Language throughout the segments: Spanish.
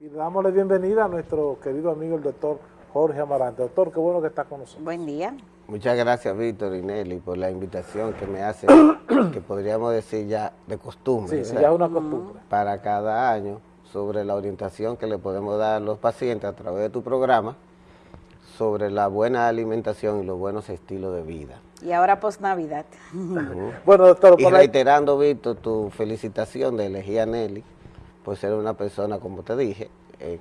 Y le damos la bienvenida a nuestro querido amigo el doctor Jorge Amarante. Doctor, qué bueno que está con nosotros. Buen día. Muchas gracias, Víctor y Nelly, por la invitación que me hace, que podríamos decir ya de costumbre. Sí, sí, ya es una costumbre. Para cada año, sobre la orientación que le podemos dar a los pacientes a través de tu programa, sobre la buena alimentación y los buenos estilos de vida. Y ahora post-Navidad. Bueno, doctor, Y reiterando, Víctor, tu felicitación de elegir a Nelly por ser una persona, como te dije, eh,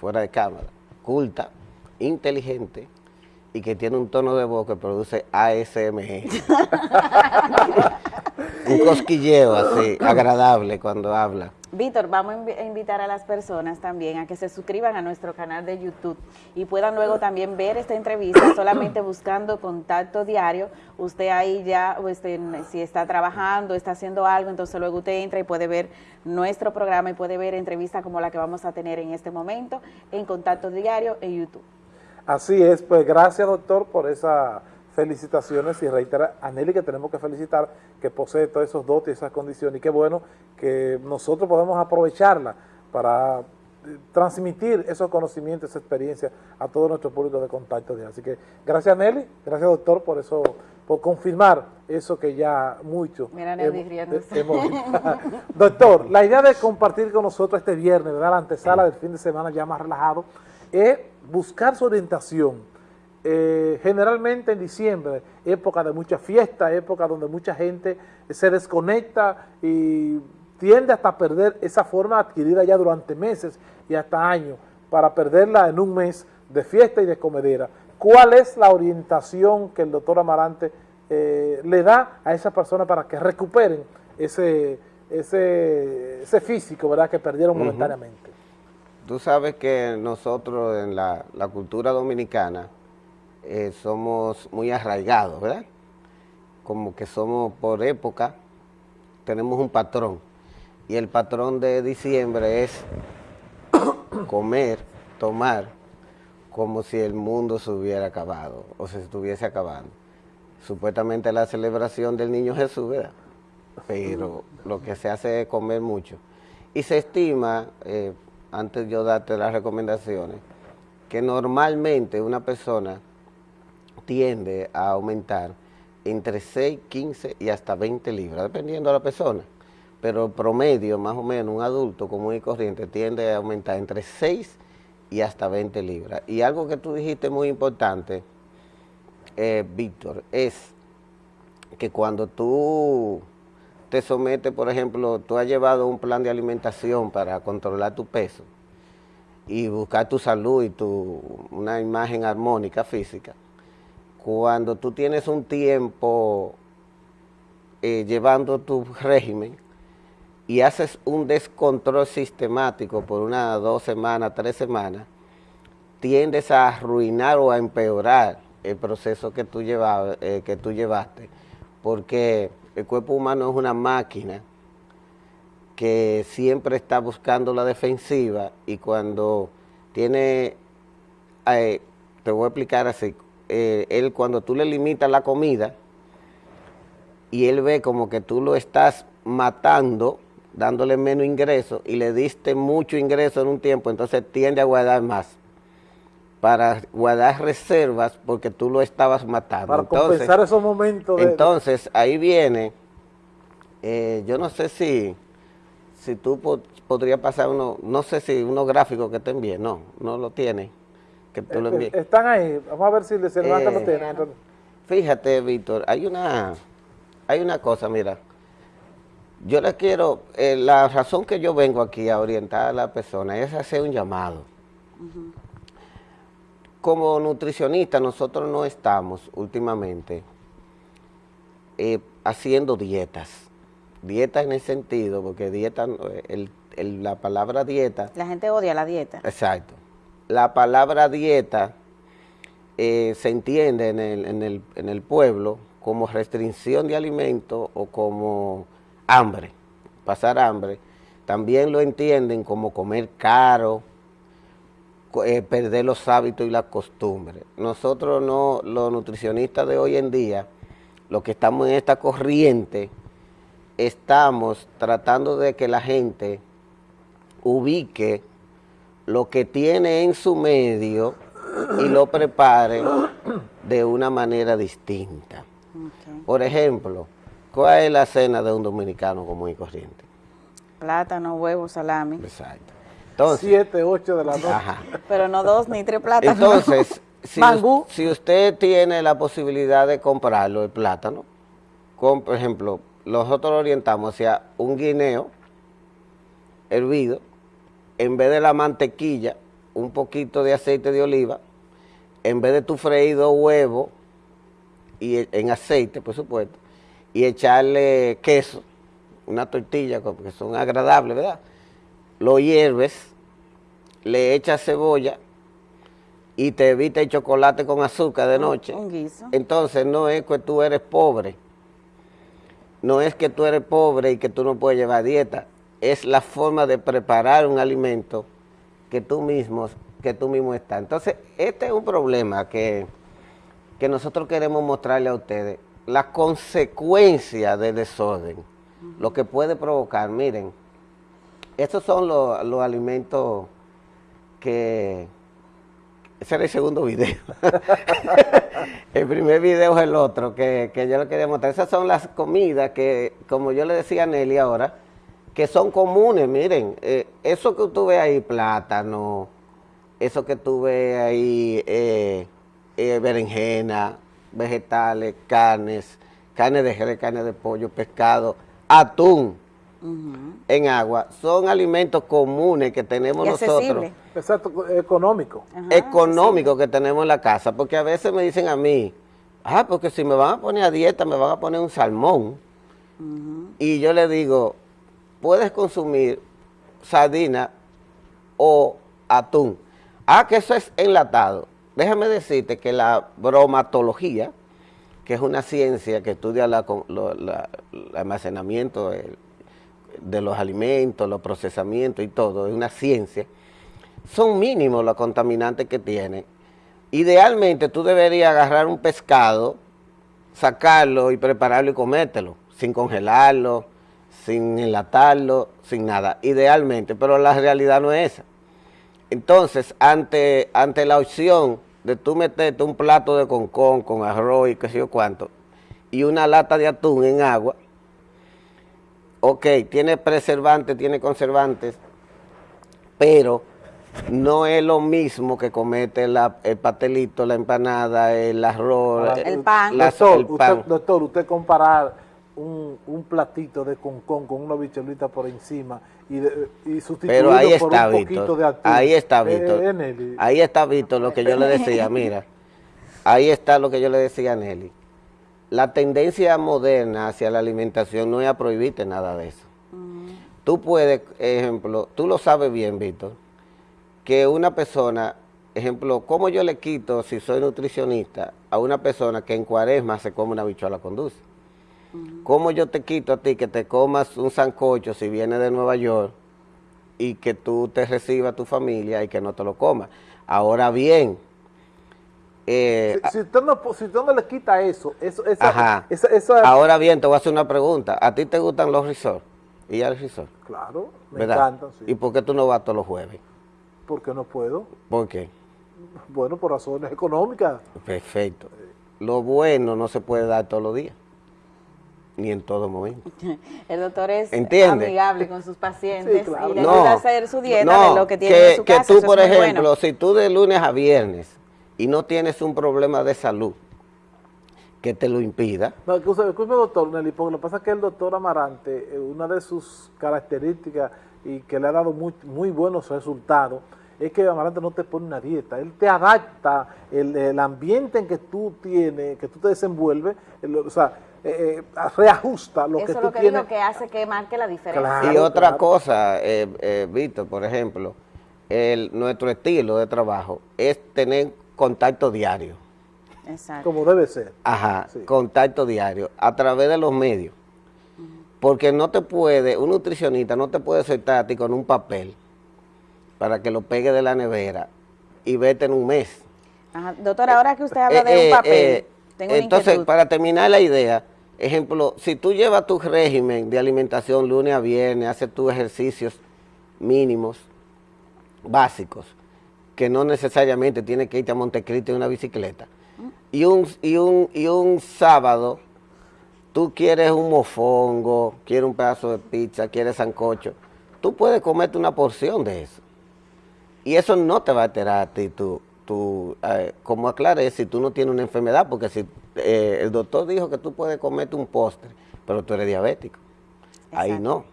fuera de cámara, culta, inteligente y que tiene un tono de voz que produce ASMR. un cosquilleo así, agradable cuando habla. Víctor, vamos a invi- a invitar a las personas también a que se suscriban a nuestro canal de YouTube y puedan luego también ver esta entrevista solamente buscando contacto diario. Usted ahí ya, o este, si está trabajando, está haciendo algo, entonces luego usted entra y puede ver nuestro programa y puede ver entrevistas como la que vamos a tener en este momento en contacto diario en YouTube. Así es, pues gracias doctor por esas felicitaciones y reitera a Nelly que tenemos que felicitar que posee todos esos dotes y esas condiciones y qué bueno que nosotros podemos aprovecharla para eh, transmitir esos conocimientos, esa experiencia a todo nuestro público de contacto. Así que gracias Nelly, gracias doctor por eso, por confirmar eso que ya mucho Mira, hemos- riéndose. hemos Doctor, la idea de compartir con nosotros este viernes, ¿verdad? La antesala del fin de semana ya más relajado, es buscar su orientación. Eh, generalmente en diciembre, época de mucha fiesta, época donde mucha gente se desconecta y tiende hasta a perder esa forma adquirida ya durante meses y hasta años, para perderla en un mes de fiesta y de comedera. ¿Cuál es la orientación que el doctor Amarante eh, le da a esa persona para que recuperen ese, ese, ese físico ¿verdad? que perdieron momentáneamente? Tú sabes que nosotros en la, la cultura dominicana eh, somos muy arraigados, ¿verdad? Como que somos por época, tenemos un patrón. Y el patrón de diciembre es comer, tomar, como si el mundo se hubiera acabado o se estuviese acabando. Supuestamente la celebración del niño Jesús, ¿verdad? Pero lo que se hace es comer mucho. Y se estima, eh, antes de yo darte las recomendaciones, que normalmente una persona tiende a aumentar entre 6, 15 y hasta 20 libras, dependiendo de la persona. Pero promedio, más o menos, un adulto común y corriente tiende a aumentar entre 6 y hasta 20 libras. Y algo que tú dijiste muy importante, eh, Víctor, es que cuando tú te sometes, por ejemplo, tú has llevado un plan de alimentación para controlar tu peso y buscar tu salud y tu, una imagen armónica física, cuando tú tienes un tiempo eh, llevando tu régimen y haces un descontrol sistemático por unas dos semanas, tres semanas, tiendes a arruinar o a empeorar el proceso que tú, eh, que tú llevaste, porque el cuerpo humano es una máquina que siempre está buscando la defensiva y cuando tiene, eh, te voy a explicar así, eh, él cuando tú le limitas la comida y él ve como que tú lo estás matando, dándole menos ingreso y le diste mucho ingreso en un tiempo, entonces tiende a guardar más para guardar reservas porque tú lo estabas matando. Para Entonces, compensar esos momentos de... entonces, ahí viene, eh, yo no sé si, si tú po- podrías pasar uno, no sé si unos gráficos que te envíe, no, no lo tiene, que tú lo Eh, envíes. Están ahí, vamos a ver si se levanta Eh, los tienen. Fíjate, Víctor, hay una, hay una cosa, mira, yo le quiero, eh, la razón que yo vengo aquí a orientar a la persona es hacer un llamado. Como nutricionista, nosotros no estamos últimamente eh, haciendo dietas. Dietas en el sentido, porque dieta, eh, el- el- la palabra dieta La gente odia la dieta. Exacto. La palabra dieta eh, se entiende en el, en, el, en el pueblo como restricción de alimentos o como hambre, pasar hambre. También lo entienden como comer caro, eh, perder los hábitos y las costumbres. Nosotros no, los nutricionistas de hoy en día, los que estamos en esta corriente, estamos tratando de que la gente ubique lo que tiene en su medio y lo prepare de una manera distinta. Por ejemplo, ¿cuál es la cena de un dominicano común y corriente? Plátano, huevo, salami. Exacto. Entonces, Siete, ocho de la noche. Ajá. Pero no dos ni tres plátanos. Entonces, si, Mangú. us- si usted tiene la posibilidad de comprarlo, el plátano, con, por ejemplo, nosotros lo orientamos hacia un guineo hervido, en vez de la mantequilla, un poquito de aceite de oliva, en vez de tu freído huevo, y e- en aceite, por supuesto, y echarle queso, una tortilla, como que son agradables, ¿verdad? Lo hierves, le echas cebolla y te evita el chocolate con azúcar de noche. Un guiso. Entonces no es que tú eres pobre, no es que tú eres pobre y que tú no puedes llevar dieta, es la forma de preparar un alimento que tú mismo, que tú mismo estás. Entonces, este es un problema que, que nosotros queremos mostrarle a ustedes, la consecuencia del desorden, lo que puede provocar. Miren, estos son los, los alimentos que... Ese era el segundo video. el primer video es el otro que, que yo le quería mostrar. Esas son las comidas que, como yo le decía a Nelly ahora, que son comunes. Miren, eh, eso que tú ves ahí, plátano, eso que tú ves ahí, eh, eh, berenjena, vegetales, carnes, carne de res, carne de pollo, pescado, atún en agua, son alimentos comunes que tenemos Y nosotros accesible. Exacto, económico. Ajá, económico que tenemos en la casa, porque a veces me dicen a mí, ah, porque si me van a poner a dieta, me van a poner un salmón. Y yo le digo, puedes consumir sardina o atún. Ah, que eso es enlatado. Déjame decirte que la bromatología, que es una ciencia que estudia el almacenamiento el- de los alimentos, los procesamientos y todo, es una ciencia, son mínimos los contaminantes que tiene. Idealmente tú deberías agarrar un pescado, sacarlo y prepararlo y comértelo, sin congelarlo, sin enlatarlo, sin nada, idealmente, pero la realidad no es esa. Entonces, ante, ante la opción de tú meterte un plato de concón con arroz y qué sé yo cuánto, y una lata de atún en agua, ok, tiene preservantes, tiene conservantes, pero no es lo mismo que comete la- el pastelito, la empanada, el arroz, Ahora, El pan. las- doctor, el pan. Usted, doctor, usted comparar un, un platito de concón con una bicholita por encima y, de- y sustituirlo Pero ahí por está, un poquito de atún. Ahí está, Eh, Víctor. eh, Nelly. Ahí está, Víctor, lo que yo le decía, mira. Ahí está lo que yo le decía a Nelly. La tendencia moderna hacia la alimentación no es a prohibirte nada de eso. Tú puedes, ejemplo, tú lo sabes bien, Víctor, que una persona, ejemplo, ¿cómo yo le quito, si soy nutricionista, a una persona que en cuaresma se come una bichuela con dulce? ¿Cómo yo te quito a ti que te comas un sancocho si viene de Nueva York y que tú te recibas a tu familia y que no te lo comas? Ahora bien, eh, si, si usted no, si usted no le quita eso, eso esa, ajá. esa, esa- ahora bien, te voy a hacer una pregunta. ¿A ti te gustan los resorts? ¿Y al resort? claro, me ¿Verdad? encantan, sí. ¿Y por qué tú no vas todos los jueves? porque no puedo. ¿Por qué? Bueno, por razones económicas. Perfecto. Lo bueno no se puede dar todos los días, ni en todo momento. El doctor es ¿Entiende? amigable con sus pacientes Sí, claro. y le ayuda a hacer su dieta no, de lo que tiene que, en su que casa. tú, eso por ejemplo, bueno. si tú de lunes a viernes y no tienes un problema de salud que te lo impida, No, escúchame, doctor Nelly, porque lo que pasa es que el doctor Amarante, eh, una de sus características y que le ha dado muy, muy buenos resultados, es que Amarante no te pone una dieta, él te adapta el, el ambiente en que tú tienes, que tú te desenvuelves, el- o sea, eh, eh, reajusta lo Eso que es tú lo que tienes. digo que hace que marque la diferencia. Claro, y otra claro. cosa, eh, eh, Víctor, por ejemplo, el, nuestro estilo de trabajo es tener contacto diario. Exacto. como debe ser. Ajá, Sí. contacto diario, a través de los medios. Porque no te puede, un nutricionista no te puede soltar a ti con un papel para que lo pegue de la nevera y vete en un mes. Ajá. Doctor, ahora que usted habla Eh, de un eh, papel, eh, tengo una entonces, inquietud. para terminar la idea, ejemplo, si tú llevas tu régimen de alimentación lunes a viernes, haces tus ejercicios mínimos, básicos, que no necesariamente tiene que irte a Montecristo en una bicicleta, y un, y un, y un sábado tú quieres un mofongo, quieres un pedazo de pizza, quieres sancocho, tú puedes comerte una porción de eso. Y eso no te va a alterar a ti, tú eh, como aclaré, si tú no tienes una enfermedad, porque si eh, el doctor dijo que tú puedes comerte un postre, pero tú eres diabético, ahí no.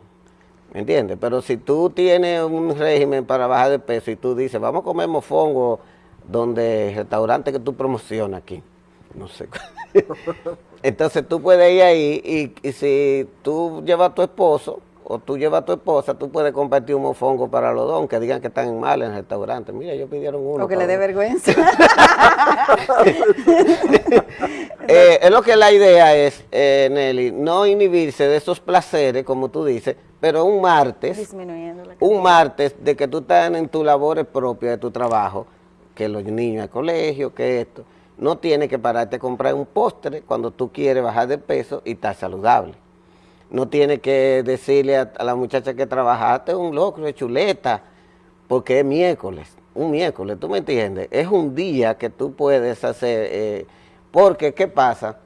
¿Me entiendes? Pero si tú tienes un régimen para bajar de peso y tú dices, vamos a comer mofongo donde el restaurante que tú promocionas aquí, no sé. Entonces tú puedes ir ahí y, y si tú llevas a tu esposo, o tú llevas a tu esposa, tú puedes compartir un mofongo para los dos, aunque digan que están mal en el restaurante. Mira, ellos pidieron uno. O que le dé vergüenza. eh, es lo que la idea es, eh, Nelly, no inhibirse de esos placeres, como tú dices, pero un martes, un martes de que tú estás en tus labores propias de tu trabajo, que los niños al colegio, que esto, no tienes que pararte a comprar un postre cuando tú quieres bajar de peso y estar saludable no tiene que decirle a, la muchacha que trabajaste un locro de chuleta, porque es miércoles, un miércoles, ¿tú me entiendes? Es un día que tú puedes hacer, eh, porque ¿qué pasa?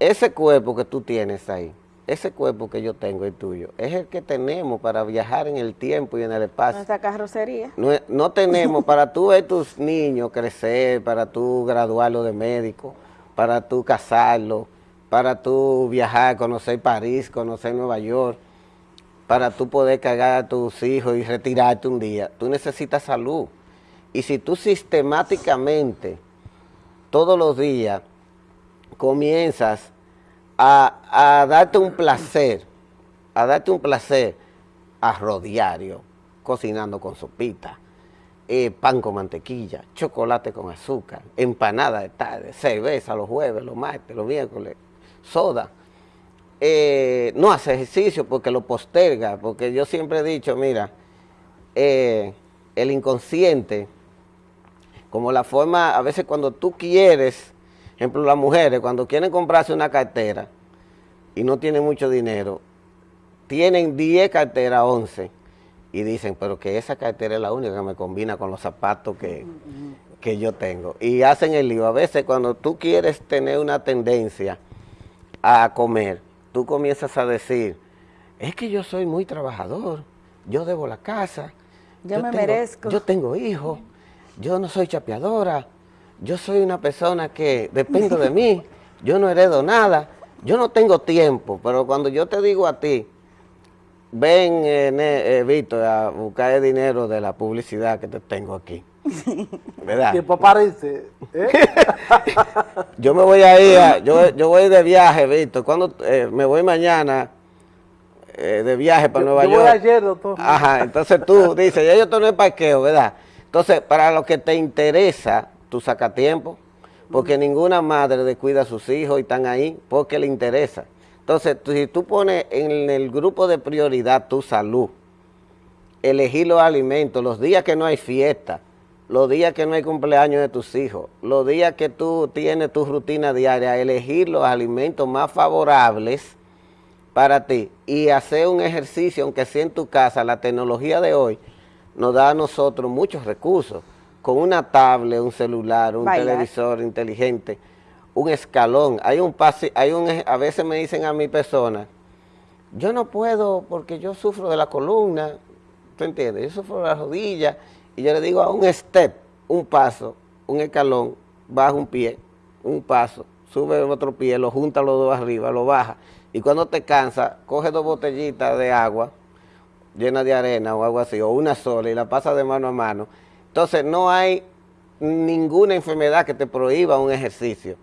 Ese cuerpo que tú tienes ahí, ese cuerpo que yo tengo y tuyo, es el que tenemos para viajar en el tiempo y en el espacio. Nuestra carrocería. No, no tenemos para tú ver tus niños crecer, para tú graduarlo de médico, para tú casarlo, para tú viajar, conocer París, conocer Nueva York, para tú poder cargar a tus hijos y retirarte un día. Tú necesitas salud. Y si tú sistemáticamente, todos los días, comienzas a, darte un placer, a darte un placer arroz diario, cocinando con sopita, eh, pan con mantequilla, chocolate con azúcar, empanada de tarde, cerveza los jueves, los martes, los miércoles, soda, eh, no hace ejercicio porque lo posterga, porque yo siempre he dicho, mira, eh, el inconsciente, como la forma, a veces cuando tú quieres, ejemplo las mujeres, cuando quieren comprarse una cartera y no tienen mucho dinero, tienen 10 carteras, 11, y dicen, pero que esa cartera es la única que me combina con los zapatos que, que yo tengo. Y hacen el lío. A veces cuando tú quieres tener una tendencia a comer, tú comienzas a decir, es que yo soy muy trabajador, yo debo la casa, yo, me merezco. Yo tengo hijos, yo no soy chapeadora, yo soy una persona que dependo de mí, yo no heredo nada, yo no tengo tiempo, pero cuando yo te digo a ti, ven, eh, eh Víctor, a buscar el dinero de la publicidad que te tengo aquí. ¿Verdad? Tiempo aparece. ¿eh? yo me voy a ir, yo, yo voy de viaje, Víctor. Cuando eh, me voy mañana eh, de viaje para Nueva York. Yo voy ayer, doctor. Ajá, entonces tú dices, ya yo estoy en el parqueo, ¿verdad? Entonces, para lo que te interesa, tú sacas tiempo, porque ninguna madre descuida a sus hijos y están ahí porque le interesa. Entonces, si tú pones en el grupo de prioridad tu salud, elegir los alimentos, los días que no hay fiesta, los días que no hay cumpleaños de tus hijos, los días que tú tienes tu rutina diaria, elegir los alimentos más favorables para ti y hacer un ejercicio, aunque sea en tu casa, la tecnología de hoy nos da a nosotros muchos recursos, con una tablet, un celular, un televisor inteligente, un escalón, hay un pase, hay un, a veces me dicen a mi persona, yo no puedo porque yo sufro de la columna, ¿tú entiendes? Yo sufro de la rodilla y yo le digo a un step, un paso, un escalón, baja un pie, un paso, sube otro pie, lo junta los dos arriba, lo baja. Y cuando te cansa, coge dos botellitas de agua llena de arena o algo así, o una sola y la pasa de mano a mano. Entonces no hay ninguna enfermedad que te prohíba un ejercicio.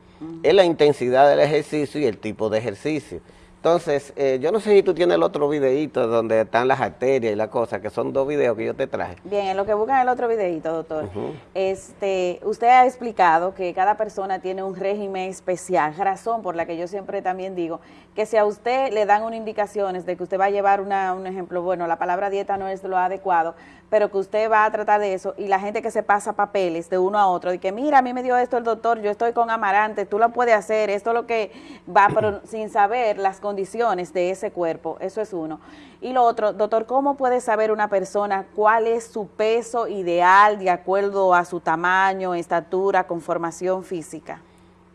Es la intensidad del ejercicio y el tipo de ejercicio. Entonces, eh, yo no sé si tú tienes el otro videito donde están las arterias y la cosa, que son dos videos que yo te traje. Bien, en lo que buscan el otro videito, doctor, este, usted ha explicado que cada persona tiene un régimen especial, razón por la que yo siempre también digo que si a usted le dan unas indicaciones de que usted va a llevar una, un ejemplo, bueno, la palabra dieta no es lo adecuado, pero que usted va a tratar de eso y la gente que se pasa papeles de uno a otro, de que mira, a mí me dio esto el doctor, yo estoy con Amarante, tú lo puedes hacer, esto es lo que va, pero sin saber las condiciones de ese cuerpo, eso es uno. Y lo otro, doctor, ¿cómo puede saber una persona cuál es su peso ideal de acuerdo a su tamaño, estatura, conformación física?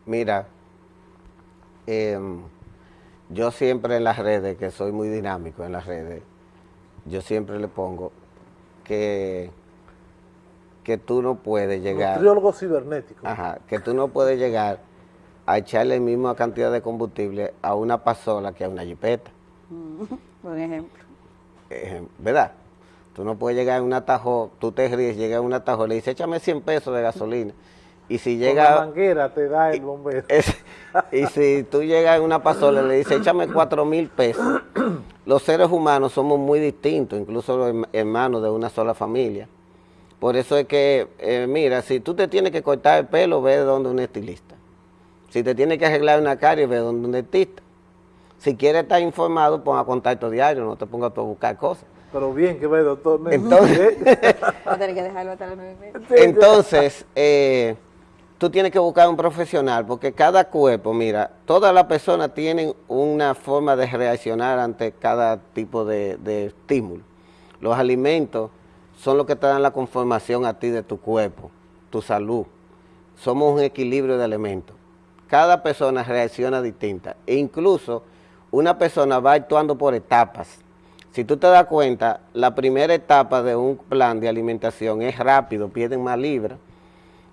Mira, em, yo siempre en las redes, que soy muy dinámico en las redes, yo siempre le pongo que, que tú no puedes llegar... Nutriólogo cibernético. Ajá, que tú no puedes llegar a echarle la misma cantidad de combustible a una pasola que a una jipeta. Buen ejemplo. ¿Verdad? Tú no puedes llegar a un atajo, tú te ríes, llega a un atajo, le dices, échame 100 pesos de gasolina. Y si llega... Con la manguera te da el bombero. y si tú llegas a una pasola y le dices, échame 4 mil pesos. Los seres humanos somos muy distintos, incluso los hermanos de una sola familia. Por eso es que, eh, mira, si tú te tienes que cortar el pelo, ve donde un estilista. Si te tienes que arreglar una carie, ve donde un dentista. Si quieres estar informado, ponga contacto diario, no te pongas a buscar cosas. Pero bien, que ve, doctor. Entonces, que dejarlo hasta las Entonces, eh, tú tienes que buscar un profesional, porque cada cuerpo, mira, todas las personas tienen una forma de reaccionar ante cada tipo de, estímulo. Los alimentos son los que te dan la conformación a ti de tu cuerpo, tu salud. Somos un equilibrio de elementos. Cada persona reacciona distinta. E incluso una persona va actuando por etapas. Si tú te das cuenta, la primera etapa de un plan de alimentación es rápido, pierden más libras,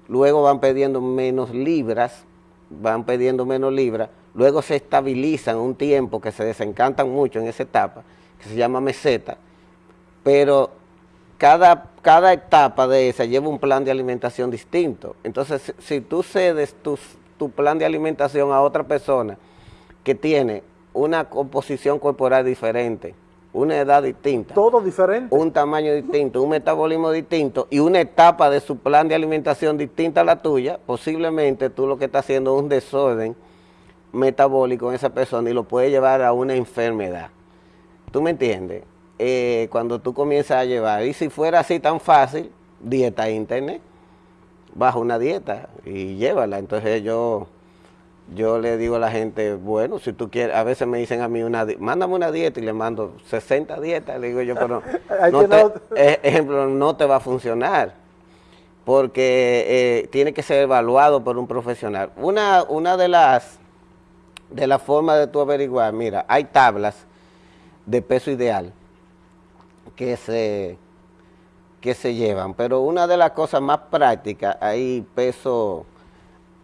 luego van perdiendo menos libras, van perdiendo menos libras, luego se estabilizan un tiempo que se desencantan mucho en esa etapa, que se llama meseta, pero cada, cada etapa de esa lleva un plan de alimentación distinto. Entonces, si, tú cedes tu, tu plan de alimentación a otra persona que tiene una composición corporal diferente, una edad distinta. Todo diferente. Un tamaño distinto, un metabolismo distinto y una etapa de su plan de alimentación distinta a la tuya, posiblemente tú lo que estás haciendo es un desorden metabólico en esa persona y lo puede llevar a una enfermedad. ¿Tú me entiendes? Eh, cuando tú comienzas a llevar, y si fuera así tan fácil, dieta internet, baja una dieta y llévala. Entonces yo yo le digo a la gente, bueno, si tú quieres, a veces me dicen a mí, una mándame una dieta y le mando 60 dietas, le digo yo, pero no te, e, ejemplo, no te va a funcionar, porque eh, tiene que ser evaluado por un profesional. Una, una de las de la formas de tú averiguar, mira, hay tablas de peso ideal que se, que se llevan, pero una de las cosas más prácticas, hay peso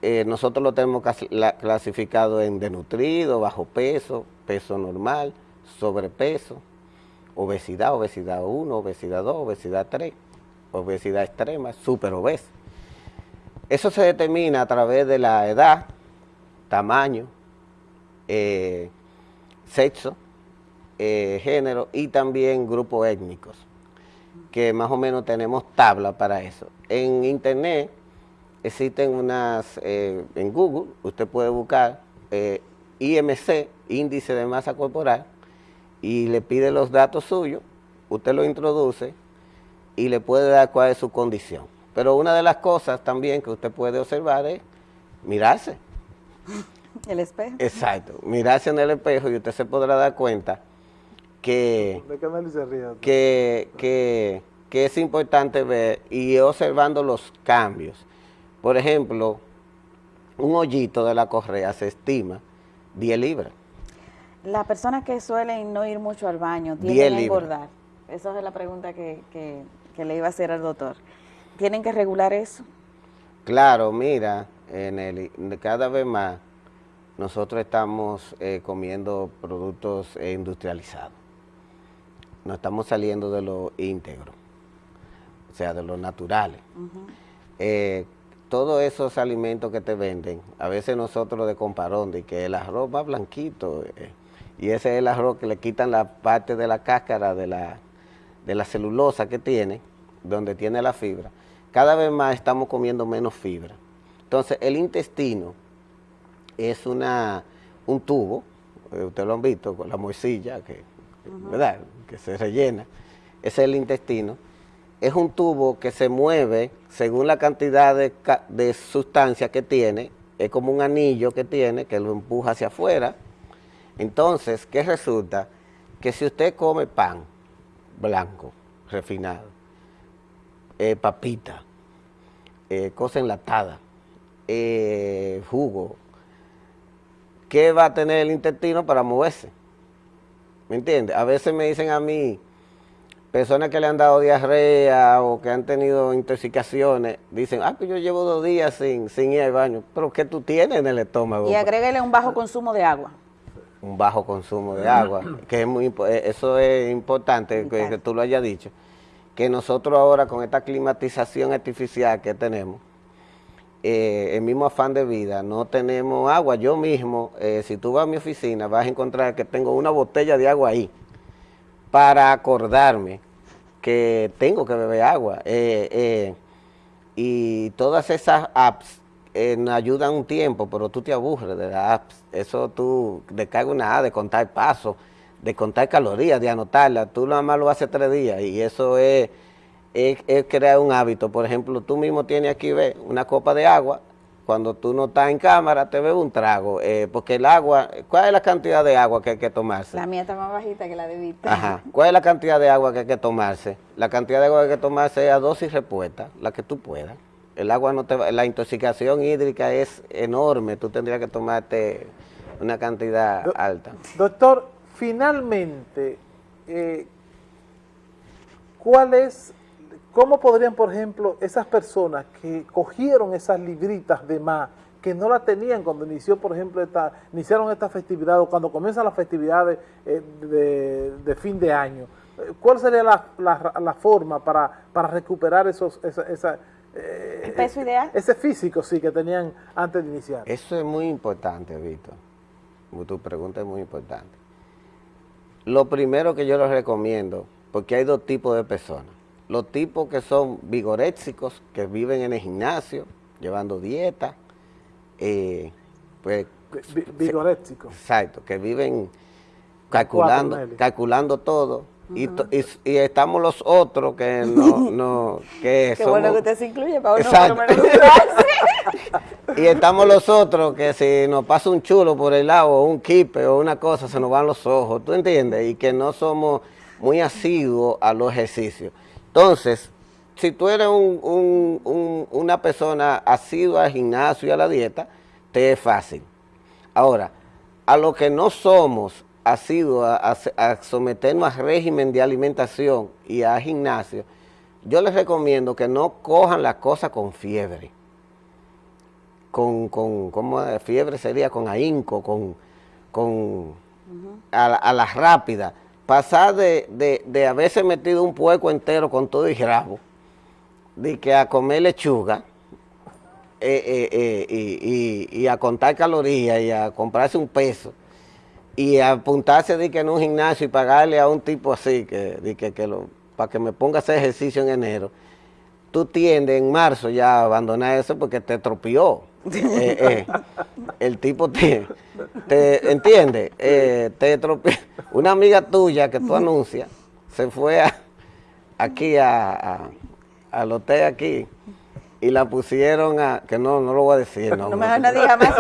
eh, nosotros lo tenemos clasificado en denutrido, bajo peso, peso normal, sobrepeso, obesidad, obesidad 1, obesidad 2, obesidad 3, obesidad extrema, super obeso. Eso se determina a través de la edad, tamaño, eh, sexo, eh, género y también grupos étnicos, que más o menos tenemos tabla para eso. En internet existen unas, eh, en Google, usted puede buscar eh, IMC, índice de masa corporal, y le pide los datos suyos, usted lo introduce y le puede dar cuál es su condición. Pero una de las cosas también que usted puede observar es mirarse. El espejo. Exacto, mirarse en el espejo y usted se podrá dar cuenta que, que, que, que es importante ver y observando los cambios. Por ejemplo, un hoyito de la correa se estima 10 libras. Las personas que suelen no ir mucho al baño, ¿tienen que engordar? Esa es la pregunta que, le iba a hacer al doctor. ¿Tienen que regular eso? Claro, mira, en cada vez más nosotros estamos eh, comiendo productos eh, industrializados. No estamos saliendo de lo íntegro, o sea, de lo naturales todos esos alimentos que te venden, a veces nosotros de comparón, de que el arroz va blanquito, eh, y ese es el arroz que le quitan la parte de la cáscara, de la, de la celulosa que tiene, donde tiene la fibra, cada vez más estamos comiendo menos fibra. Entonces, el intestino es una, un tubo, eh, ustedes lo han visto, con la morcilla, que, ¿verdad? que se rellena, ese es el intestino, es un tubo que se mueve según la cantidad de, de sustancia que tiene, es como un anillo que tiene que lo empuja hacia afuera. Entonces, ¿qué resulta? Que si usted come pan blanco, refinado, eh, papita, eh, cosa enlatada, eh, jugo, ¿qué va a tener el intestino para moverse? ¿Me entiende? A veces me dicen a mí, personas que le han dado diarrea o que han tenido intoxicaciones, dicen, ah, pues yo llevo dos días sin, sin ir al baño. Pero ¿qué tú tienes en el estómago? Y agréguele un bajo consumo de agua. Un bajo consumo de agua, que es muy eh, eso es importante que, tú lo hayas dicho. Que nosotros ahora con esta climatización artificial que tenemos, eh, el mismo afán de vida, no tenemos agua. Yo mismo, eh, si tú vas a mi oficina, vas a encontrar que tengo una botella de agua ahí para acordarme que tengo que beber agua. y todas esas apps eh, ayudan un tiempo, pero tú te aburres de las apps. Eso tú descargas una app de contar pasos, de contar calorías, de anotarlas. Tú nada más lo haces tres días y eso es, es, crear un hábito. Por ejemplo, tú mismo tienes aquí, una copa de agua. Cuando tú no estás en cámara, te bebes un trago. Eh, porque el agua, ¿cuál es la cantidad de agua que hay que tomarse? La mía está más bajita que la de Víctor. Ajá. ¿Cuál es la cantidad de agua que hay que tomarse? La cantidad de agua que hay que tomarse es a dosis respuesta, la que tú puedas el agua no te va, la intoxicación hídrica es enorme, tú tendrías que tomarte una cantidad alta. Doctor, finalmente, eh, ¿cuál es, cómo podrían, por ejemplo, esas personas que cogieron esas libritas de más, que no la tenían cuando inició, por ejemplo, esta, iniciaron esta festividad o cuando comienzan las festividades eh, de, fin de año, ¿cuál sería la, forma para, para recuperar esos, esa ¿El peso ideal? Ese físico, sí, que tenían antes de iniciar. Eso es muy importante, Víctor. Tu pregunta es muy importante. Lo primero que yo les recomiendo, porque hay dos tipos de personas. Los tipos que son vigoréxicos, que viven en el gimnasio, llevando dieta, eh, pues... Vigoréxicos. Exacto, que viven calculando, calculando todo y, y, estamos los otros que no, no que Qué bueno que usted se incluye para uno Y estamos los otros que si nos pasa un chulo por el lado o un kipe o una cosa se nos van los ojos, ¿tú entiendes? Y que no somos muy asiduos a los ejercicios. Entonces, si tú eres un, un, una persona asidua al gimnasio y a la dieta, te es fácil. Ahora, a los que no somos ha sido a, someternos a régimen de alimentación y a gimnasio, yo les recomiendo que no cojan la cosa con fiebre. Con, con ¿cómo fiebre sería? Con ahínco, con, con a, la rápida. Pasar de, de, haberse metido un pueco entero con todo y rabo, de que a comer lechuga, eh, eh, eh, y, y, a contar calorías y a comprarse un peso, y apuntarse de que en un gimnasio y pagarle a un tipo así, que, que, que lo, para que me ponga a hacer ejercicio en enero, tú tiendes en marzo ya a abandonar eso porque te tropió. Eh, eh, el tipo te, te entiende, eh, te. Una amiga tuya que tú anuncias se fue a, aquí a, a, al hotel aquí y la pusieron a, que no, no lo voy a decir. No, no me no diga más.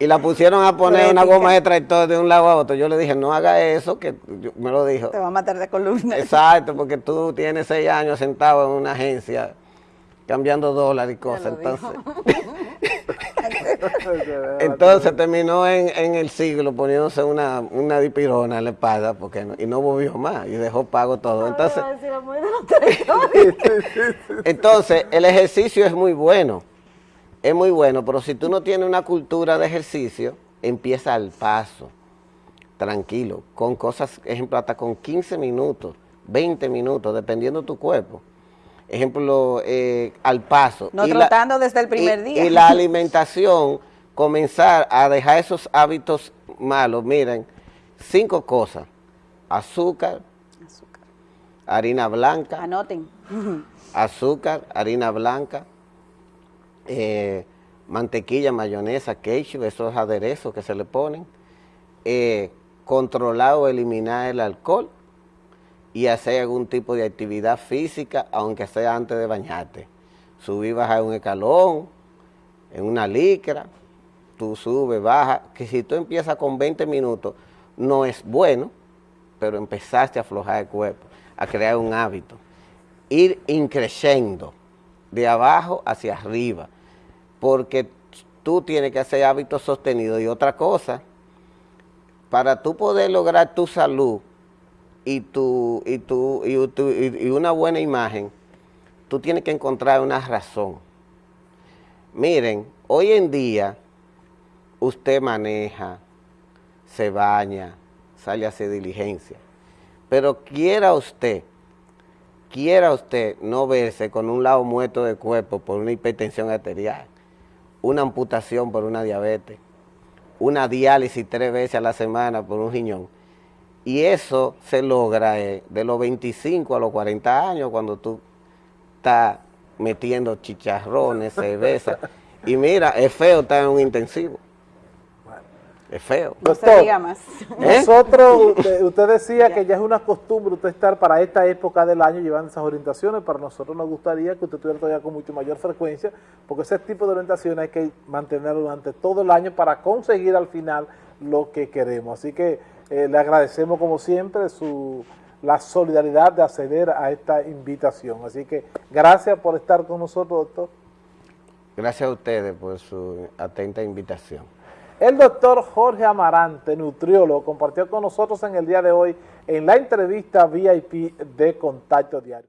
y la pusieron a poner una goma de tractor de un lado a otro. Yo le dije, no haga eso, que me lo dijo. Te va a matar de columna. Exacto, porque tú tienes seis años sentado en una agencia cambiando dólares y cosas. Entonces, entonces terminó en, en, el siglo poniéndose una, una dipirona en la espalda porque y no volvió más y dejó pago todo. Entonces, entonces, el ejercicio es muy bueno, es muy bueno, pero si tú no tienes una cultura de ejercicio, empieza al paso, tranquilo, con cosas, ejemplo, hasta con 15 minutos, 20 minutos, dependiendo de tu cuerpo ejemplo, eh, al paso. No trotando desde el primer día. Y la alimentación, comenzar a dejar esos hábitos malos. Miren, cinco cosas. Azúcar, azúcar. harina blanca. Anoten. azúcar, harina blanca, eh, mantequilla, mayonesa, ketchup, esos aderezos que se le ponen. Eh, controlar o eliminar el alcohol y hacer algún tipo de actividad física, aunque sea antes de bañarte. Subir, bajar un escalón, en una licra, tú subes, bajas, que si tú empiezas con 20 minutos, no es bueno, pero empezaste a aflojar el cuerpo, a crear un hábito. Ir increciendo de abajo hacia arriba, porque tú tienes que hacer hábitos sostenidos. Y otra cosa, para tú poder lograr tu salud y, tu, y, tu, y, y una buena imagen, tú tienes que encontrar una razón. Miren, hoy en día usted maneja, se baña, sale a hacer diligencia, pero quiera usted, quiera usted no verse con un lado muerto de cuerpo por una hipertensión arterial, una amputación por una diabetes, una diálisis tres veces a la semana por un riñón. Y eso se logra eh, de los 25 a los 40 años cuando tú estás metiendo chicharrones, cerveza. y mira, es feo estar en un intensivo. Es feo. No se diga más. ¿Eh? Nosotros, usted, decía que ya es una costumbre usted estar para esta época del año llevando esas orientaciones, para nosotros nos gustaría que usted estuviera todavía con mucho mayor frecuencia, porque ese tipo de orientaciones hay que mantenerlo durante todo el año para conseguir al final lo que queremos. Así que eh, le agradecemos como siempre su la solidaridad de acceder a esta invitación. Así que gracias por estar con nosotros, doctor. Gracias a ustedes por su atenta invitación. El doctor Jorge Amarante, nutriólogo, compartió con nosotros en el día de hoy en la entrevista VIP de Contacto Diario.